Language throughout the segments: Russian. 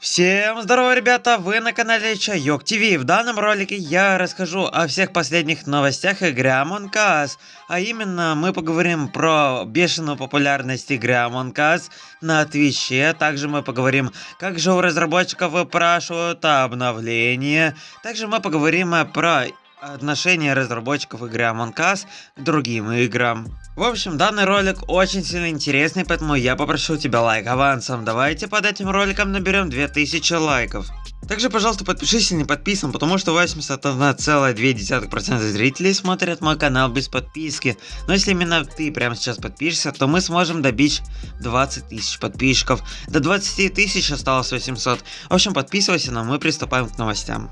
Всем здорово, ребята! Вы на канале Чайок ТВ. В данном ролике я расскажу о всех последних новостях игры Among Us. А именно, мы поговорим про бешеную популярность игры Among Us на Твиче. Также мы поговорим, как же у разработчиков выпрашивают обновления. Также мы поговорим про отношение разработчиков игры Among Us к другим играм. В общем, данный ролик очень сильно интересный, поэтому я попрошу тебя лайк авансом. Давайте под этим роликом наберем 2000 лайков. Также, пожалуйста, подпишись, если не подписан, потому что 81,2% зрителей смотрят мой канал без подписки. Но если именно ты прямо сейчас подпишешься, то мы сможем добить 20 тысяч подписчиков. До 20 тысяч осталось 800. В общем, подписывайся, но мы приступаем к новостям.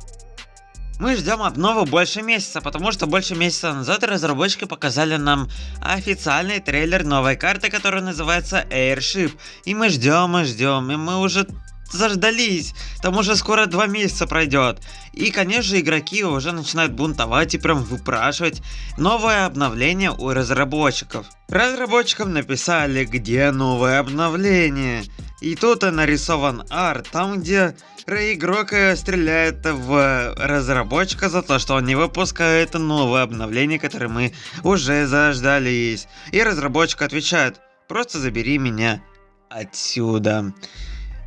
Мы ждем обнову больше месяца, потому что больше месяца назад разработчики показали нам официальный трейлер новой карты, которая называется Airship. И мы ждем и ждем, и мы уже заждались, там уже скоро два месяца пройдет. И конечно игроки уже начинают бунтовать и прям выпрашивать новое обновление у разработчиков. Разработчикам написали где новое обновление. И тут нарисован арт, там где игрок э, стреляет в разработчика за то, что он не выпускает новое обновление, которое мы уже заждались. И разработчик отвечает, просто забери меня отсюда.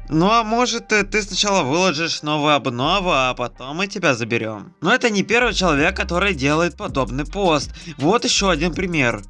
Ну а может э, ты сначала выложишь новую обнову, а потом мы тебя заберем. Но это не первый человек, который делает подобный пост. Вот еще один пример.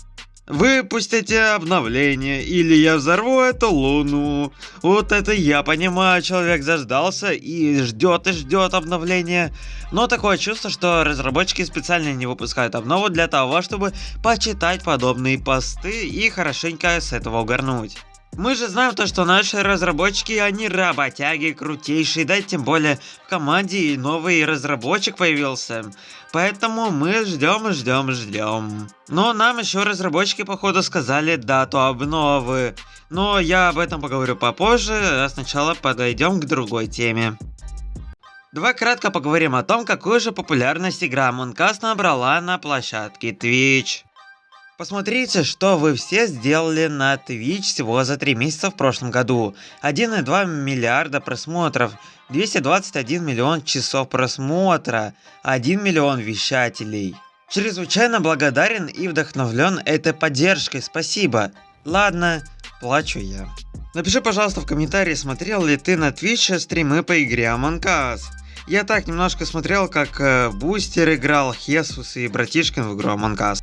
Выпустите обновление, или я взорву эту луну. Вот это я понимаю, человек заждался и ждет и ждет обновления. Но такое чувство, что разработчики специально не выпускают обнову для того, чтобы почитать подобные посты и хорошенько с этого угорнуть. Мы же знаем то, что наши разработчики, они работяги крутейшие, да тем более в команде новый разработчик появился. Поэтому мы ждем, ждем, ждем. Но нам еще разработчики походу сказали дату обновы. Но я об этом поговорю попозже, а сначала подойдем к другой теме. Давай кратко поговорим о том, какую же популярность игра Us набрала на площадке Twitch. Посмотрите, что вы все сделали на Twitch всего за 3 месяца в прошлом году. 1,2 миллиарда просмотров, 221 миллион часов просмотра, 1 миллион вещателей. Чрезвычайно благодарен и вдохновлен этой поддержкой, спасибо. Ладно, плачу я. Напиши, пожалуйста, в комментарии, смотрел ли ты на Twitch стримы по игре Among Us. Я так немножко смотрел, как э, Бустер играл, Хесус и Братишкин в игру Among Us.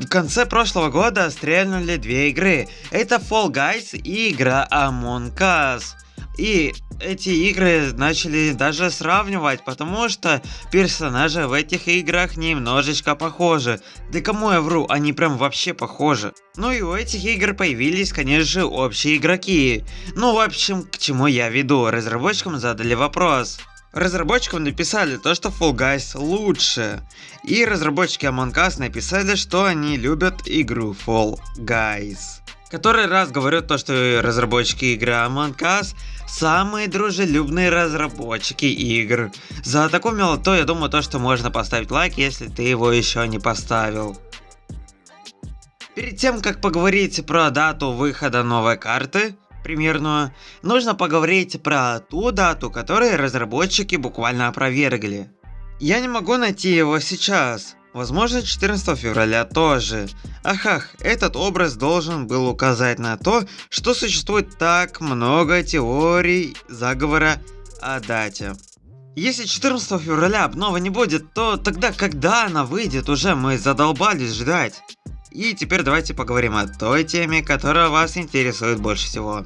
В конце прошлого года стрельнули две игры. Это Fall Guys и игра Among Us. И эти игры начали даже сравнивать, потому что персонажи в этих играх немножечко похожи. Да кому я вру, они прям вообще похожи. Ну и у этих игр появились, конечно же, общие игроки. Ну, в общем, к чему я веду, разработчикам задали вопрос. Разработчикам написали то, что Fall Guys лучше. И разработчики Among Us написали, что они любят игру Fall Guys. Который раз говорю то, что разработчики игры Among Us самые дружелюбные разработчики игр. За такую милоту я думаю то, что можно поставить лайк, если ты его еще не поставил. Перед тем, как поговорить про дату выхода новой карты, примерную, нужно поговорить про ту дату, которую разработчики буквально опровергли. Я не могу найти его сейчас. Возможно 14 февраля тоже. Ахах, этот образ должен был указать на то, что существует так много теорий заговора о дате. Если 14 февраля обнова не будет, то тогда когда она выйдет уже мы задолбались ждать. И теперь давайте поговорим о той теме, которая вас интересует больше всего.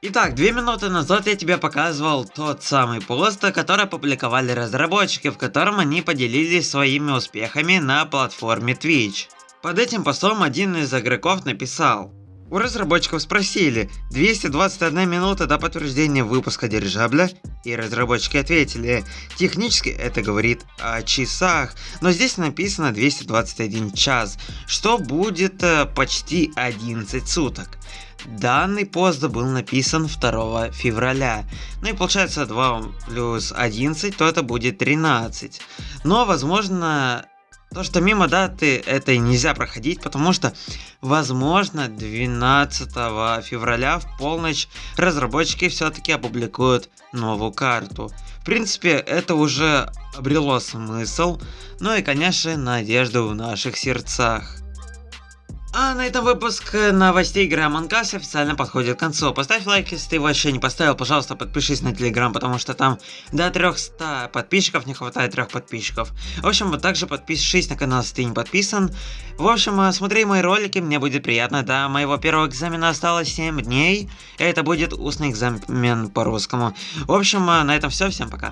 Итак, две минуты назад я тебе показывал тот самый пост, который опубликовали разработчики, в котором они поделились своими успехами на платформе Twitch. Под этим постом один из игроков написал. У разработчиков спросили, 221 минута до подтверждения выпуска дирижабля, и разработчики ответили, технически это говорит о часах, но здесь написано 221 час, что будет э, почти 11 суток. Данный пост был написан 2 февраля. Ну и получается 2 плюс 11, то это будет 13. Но возможно То, что мимо даты этой нельзя проходить, потому что, возможно, 12 февраля в полночь разработчики все-таки опубликуют новую карту. В принципе, это уже обрело смысл, ну и, конечно, надежду в наших сердцах. А на этом выпуск новостей Us официально подходит к концу. Поставь лайк, если ты его еще не поставил. Пожалуйста, подпишись на Телеграм, потому что там до 300 подписчиков не хватает трех подписчиков. В общем, вот также подпишись на канал, если ты не подписан. В общем, э, смотри мои ролики, мне будет приятно. До моего первого экзамена осталось 7 дней. Это будет устный экзамен по русскому. В общем, э, на этом все. Всем пока.